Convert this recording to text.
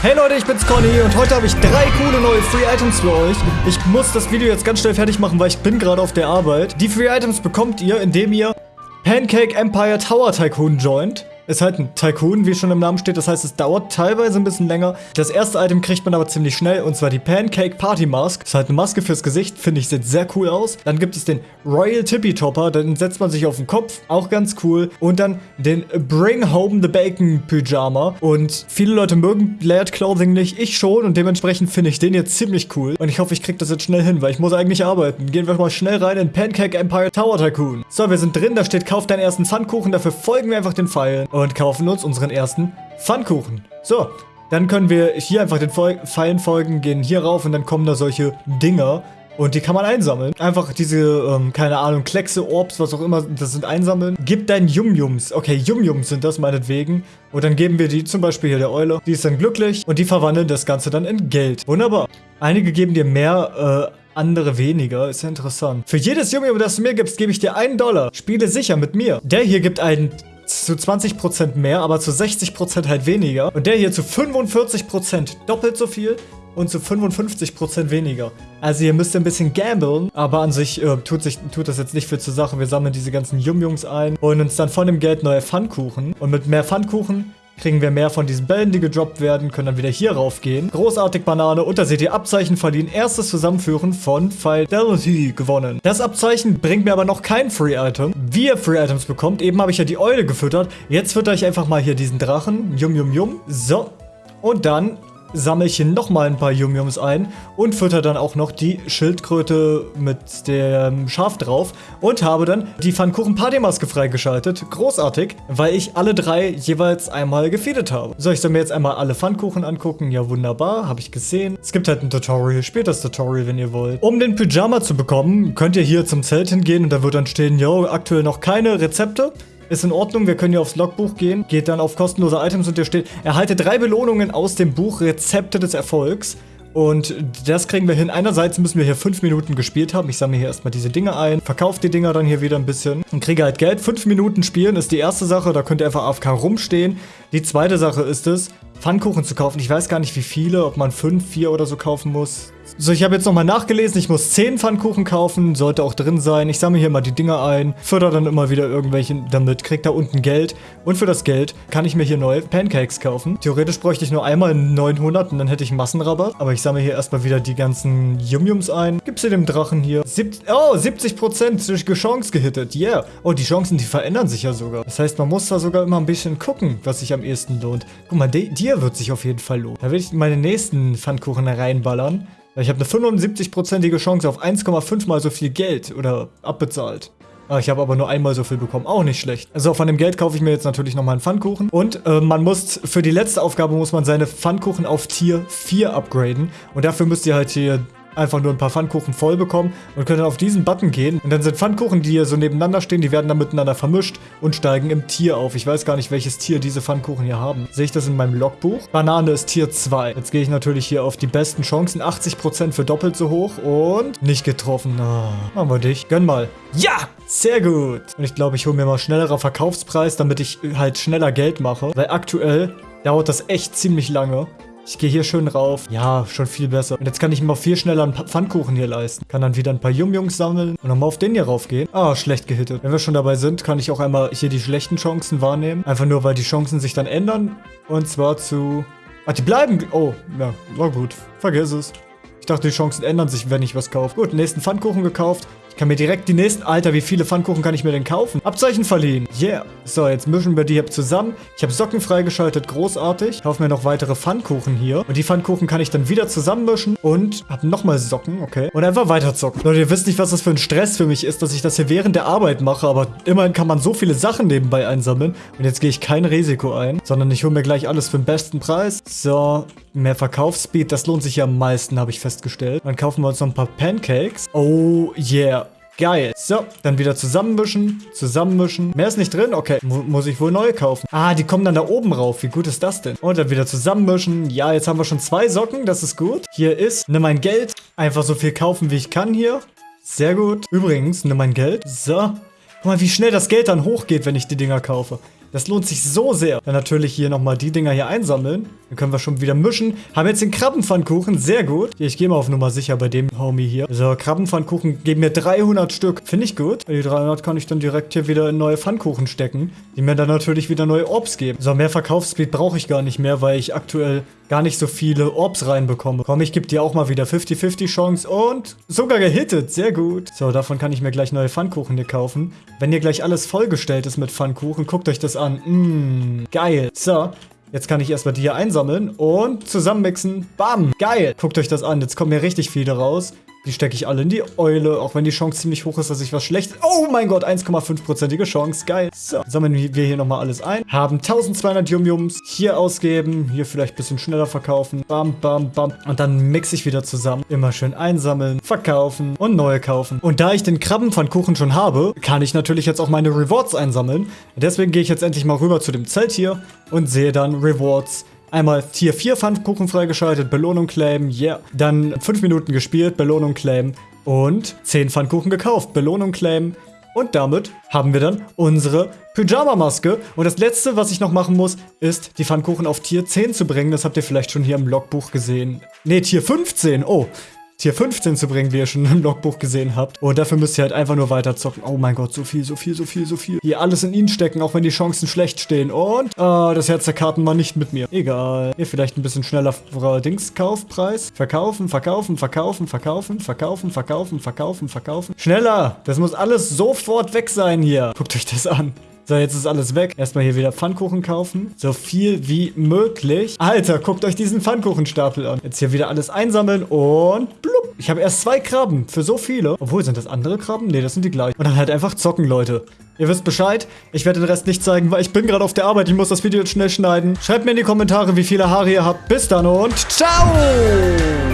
Hey Leute, ich bin's Conny und heute habe ich drei coole neue Free Items für euch. Ich muss das Video jetzt ganz schnell fertig machen, weil ich bin gerade auf der Arbeit. Die Free Items bekommt ihr, indem ihr Pancake Empire Tower Tycoon joint. Ist halt ein Tycoon, wie schon im Namen steht. Das heißt, es dauert teilweise ein bisschen länger. Das erste Item kriegt man aber ziemlich schnell. Und zwar die Pancake Party Mask. Ist halt eine Maske fürs Gesicht. Finde ich, sieht sehr cool aus. Dann gibt es den Royal Tippy Topper. Den setzt man sich auf den Kopf. Auch ganz cool. Und dann den Bring Home the Bacon Pyjama. Und viele Leute mögen Layered Clothing nicht. Ich schon. Und dementsprechend finde ich den jetzt ziemlich cool. Und ich hoffe, ich kriege das jetzt schnell hin, weil ich muss eigentlich arbeiten. Gehen wir mal schnell rein in Pancake Empire Tower Tycoon. So, wir sind drin. Da steht, kauf deinen ersten Pfannkuchen. Dafür folgen wir einfach den Pfeilen und kaufen uns unseren ersten Pfannkuchen. So, dann können wir hier einfach den Pfeilen folgen, gehen hier rauf und dann kommen da solche Dinger. Und die kann man einsammeln. Einfach diese, ähm, keine Ahnung, Kleckse, Orbs, was auch immer, das sind einsammeln. Gib deinen Yum-Yums. Okay, Yum-Yums sind das meinetwegen. Und dann geben wir die zum Beispiel hier der Eule. Die ist dann glücklich und die verwandeln das Ganze dann in Geld. Wunderbar. Einige geben dir mehr, äh, andere weniger. Ist ja interessant. Für jedes Yum-Yum, das du mir gibst, gebe ich dir einen Dollar. Spiele sicher mit mir. Der hier gibt einen zu 20% mehr, aber zu 60% halt weniger. Und der hier zu 45% doppelt so viel und zu 55% weniger. Also ihr müsst ein bisschen gamblen, aber an sich äh, tut, sich, tut das jetzt nicht viel zur Sache. Wir sammeln diese ganzen Yum-Yums ein, holen uns dann von dem Geld neue Pfannkuchen. Und mit mehr Pfannkuchen kriegen wir mehr von diesen Bällen, die gedroppt werden, können dann wieder hier raufgehen. Großartig Banane und da seht ihr Abzeichen verliehen. Erstes Zusammenführen von Fidelity gewonnen. Das Abzeichen bringt mir aber noch kein Free-Item. Wie ihr Free-Items bekommt, eben habe ich ja die Eule gefüttert. Jetzt fütter ich einfach mal hier diesen Drachen. Yum, yum, yum. So. Und dann sammle ich hier nochmal ein paar Yum-Yums ein und fütter dann auch noch die Schildkröte mit dem Schaf drauf und habe dann die Pfannkuchen Partymaske freigeschaltet. Großartig, weil ich alle drei jeweils einmal gefeedet habe. So, ich soll mir jetzt einmal alle Pfannkuchen angucken. Ja, wunderbar, habe ich gesehen. Es gibt halt ein Tutorial, spielt das Tutorial, wenn ihr wollt. Um den Pyjama zu bekommen, könnt ihr hier zum Zelt hingehen und da wird dann stehen, yo, aktuell noch keine Rezepte. Ist in Ordnung, wir können hier aufs Logbuch gehen. Geht dann auf kostenlose Items und hier steht, erhalte drei Belohnungen aus dem Buch Rezepte des Erfolgs. Und das kriegen wir hin. Einerseits müssen wir hier fünf Minuten gespielt haben. Ich sammle hier erstmal diese Dinge ein, verkaufe die Dinger dann hier wieder ein bisschen und kriege halt Geld. Fünf Minuten spielen ist die erste Sache. Da könnt ihr einfach AFK rumstehen. Die zweite Sache ist es, Pfannkuchen zu kaufen. Ich weiß gar nicht wie viele, ob man fünf, vier oder so kaufen muss. So, ich habe jetzt nochmal nachgelesen, ich muss 10 Pfannkuchen kaufen, sollte auch drin sein. Ich sammle hier mal die Dinger ein, förder dann immer wieder irgendwelche damit, krieg da unten Geld. Und für das Geld kann ich mir hier neue Pancakes kaufen. Theoretisch bräuchte ich nur einmal 900 und dann hätte ich Massenrabatt. Aber ich sammle hier erstmal wieder die ganzen Yum-Yums ein. Gib's hier dem Drachen hier. Sieb oh, 70% durch Chance gehittet. Yeah. Oh, die Chancen, die verändern sich ja sogar. Das heißt, man muss da sogar immer ein bisschen gucken, was sich am ehesten lohnt. Guck mal, dir wird sich auf jeden Fall lohnen. Da will ich meine nächsten Pfannkuchen reinballern. Ich habe eine 75-prozentige Chance auf 1,5 mal so viel Geld oder abbezahlt. Ah, ich habe aber nur einmal so viel bekommen. Auch nicht schlecht. Also von dem Geld kaufe ich mir jetzt natürlich nochmal einen Pfannkuchen. Und äh, man muss, für die letzte Aufgabe muss man seine Pfannkuchen auf Tier 4 upgraden. Und dafür müsst ihr halt hier einfach nur ein paar Pfannkuchen voll bekommen und können dann auf diesen Button gehen. Und dann sind Pfannkuchen, die hier so nebeneinander stehen, die werden dann miteinander vermischt und steigen im Tier auf. Ich weiß gar nicht, welches Tier diese Pfannkuchen hier haben. Sehe ich das in meinem Logbuch? Banane ist Tier 2. Jetzt gehe ich natürlich hier auf die besten Chancen. 80% für doppelt so hoch und nicht getroffen. Oh, machen wir dich. Gönn mal. Ja! Sehr gut. Und ich glaube, ich hole mir mal schnellerer Verkaufspreis, damit ich halt schneller Geld mache. Weil aktuell dauert das echt ziemlich lange. Ich gehe hier schön rauf. Ja, schon viel besser. Und jetzt kann ich mir auch viel schneller einen Pfannkuchen hier leisten. Kann dann wieder ein paar Yum-Jungs sammeln und nochmal auf den hier raufgehen. Ah, schlecht gehittet. Wenn wir schon dabei sind, kann ich auch einmal hier die schlechten Chancen wahrnehmen. Einfach nur, weil die Chancen sich dann ändern. Und zwar zu... Ah, die bleiben... Oh, ja, war gut. Vergiss es. Ich dachte, die Chancen ändern sich, wenn ich was kaufe. Gut, nächsten Pfannkuchen gekauft kann mir direkt die nächsten... Alter, wie viele Pfannkuchen kann ich mir denn kaufen? Abzeichen verliehen. Yeah. So, jetzt mischen wir die hier zusammen. Ich habe Socken freigeschaltet. Großartig. Kaufe mir noch weitere Pfannkuchen hier. Und die Pfannkuchen kann ich dann wieder zusammenmischen. Und habe nochmal Socken. Okay. Und einfach weiter zocken. Leute, ihr wisst nicht, was das für ein Stress für mich ist, dass ich das hier während der Arbeit mache. Aber immerhin kann man so viele Sachen nebenbei einsammeln. Und jetzt gehe ich kein Risiko ein, sondern ich hole mir gleich alles für den besten Preis. So, mehr Verkaufsspeed. Das lohnt sich ja am meisten, habe ich festgestellt. Dann kaufen wir uns noch ein paar Pancakes. Oh, yeah. Geil. So, dann wieder zusammenmischen, zusammenmischen. Mehr ist nicht drin? Okay, Mu muss ich wohl neu kaufen. Ah, die kommen dann da oben rauf. Wie gut ist das denn? Und dann wieder zusammenmischen. Ja, jetzt haben wir schon zwei Socken. Das ist gut. Hier ist, nimm mein Geld. Einfach so viel kaufen, wie ich kann hier. Sehr gut. Übrigens, nimm mein Geld. So. Guck mal, wie schnell das Geld dann hochgeht, wenn ich die Dinger kaufe. Das lohnt sich so sehr. Dann natürlich hier nochmal die Dinger hier einsammeln. Dann können wir schon wieder mischen. Haben jetzt den Krabbenpfannkuchen. Sehr gut. Ich gehe mal auf Nummer sicher bei dem Homie hier. So, Krabbenpfannkuchen geben mir 300 Stück. Finde ich gut. Die 300 kann ich dann direkt hier wieder in neue Pfannkuchen stecken. Die mir dann natürlich wieder neue Orbs geben. So, mehr Verkaufsspeed brauche ich gar nicht mehr, weil ich aktuell gar nicht so viele Orbs reinbekomme. Komm, ich gebe dir auch mal wieder 50-50 Chance und sogar gehittet. Sehr gut. So, davon kann ich mir gleich neue Pfannkuchen hier kaufen. Wenn hier gleich alles vollgestellt ist mit Pfannkuchen, guckt euch das an. Mmm, geil. So, Jetzt kann ich erstmal die hier einsammeln und zusammenmixen. Bam, geil. Guckt euch das an, jetzt kommen hier richtig viele raus. Die stecke ich alle in die Eule, auch wenn die Chance ziemlich hoch ist, dass ich was schlecht... Oh mein Gott, 1,5%ige Chance, geil. So, sammeln wir hier nochmal alles ein. Haben 1200 Yum-Yums. Hier ausgeben, hier vielleicht ein bisschen schneller verkaufen. Bam, bam, bam. Und dann mixe ich wieder zusammen. Immer schön einsammeln, verkaufen und neue kaufen. Und da ich den Krabbenpfannkuchen schon habe, kann ich natürlich jetzt auch meine Rewards einsammeln. Deswegen gehe ich jetzt endlich mal rüber zu dem Zelt hier und sehe dann Rewards Einmal Tier 4 Pfannkuchen freigeschaltet, Belohnung claimen, yeah. Dann 5 Minuten gespielt, Belohnung claimen und 10 Pfannkuchen gekauft, Belohnung claimen. Und damit haben wir dann unsere Pyjama-Maske. Und das letzte, was ich noch machen muss, ist die Pfannkuchen auf Tier 10 zu bringen. Das habt ihr vielleicht schon hier im Logbuch gesehen. Ne, Tier 15. Oh, Tier 15 zu bringen, wie ihr schon im Logbuch gesehen habt. Und dafür müsst ihr halt einfach nur weiter zocken. Oh mein Gott, so viel, so viel, so viel, so viel. Hier alles in ihn stecken, auch wenn die Chancen schlecht stehen. Und, ah, das Herz der Karten war nicht mit mir. Egal. Hier vielleicht ein bisschen schneller Dingskaufpreis. Verkaufen, verkaufen, verkaufen, verkaufen, verkaufen, verkaufen, verkaufen, verkaufen. Schneller! Das muss alles sofort weg sein hier. Guckt euch das an. So, jetzt ist alles weg. Erstmal hier wieder Pfannkuchen kaufen. So viel wie möglich. Alter, guckt euch diesen Pfannkuchenstapel an. Jetzt hier wieder alles einsammeln und blub. Ich habe erst zwei Krabben für so viele. Obwohl, sind das andere Krabben? Ne, das sind die gleichen. Und dann halt einfach zocken, Leute. Ihr wisst Bescheid. Ich werde den Rest nicht zeigen, weil ich bin gerade auf der Arbeit. Ich muss das Video jetzt schnell schneiden. Schreibt mir in die Kommentare, wie viele Haare ihr habt. Bis dann und ciao!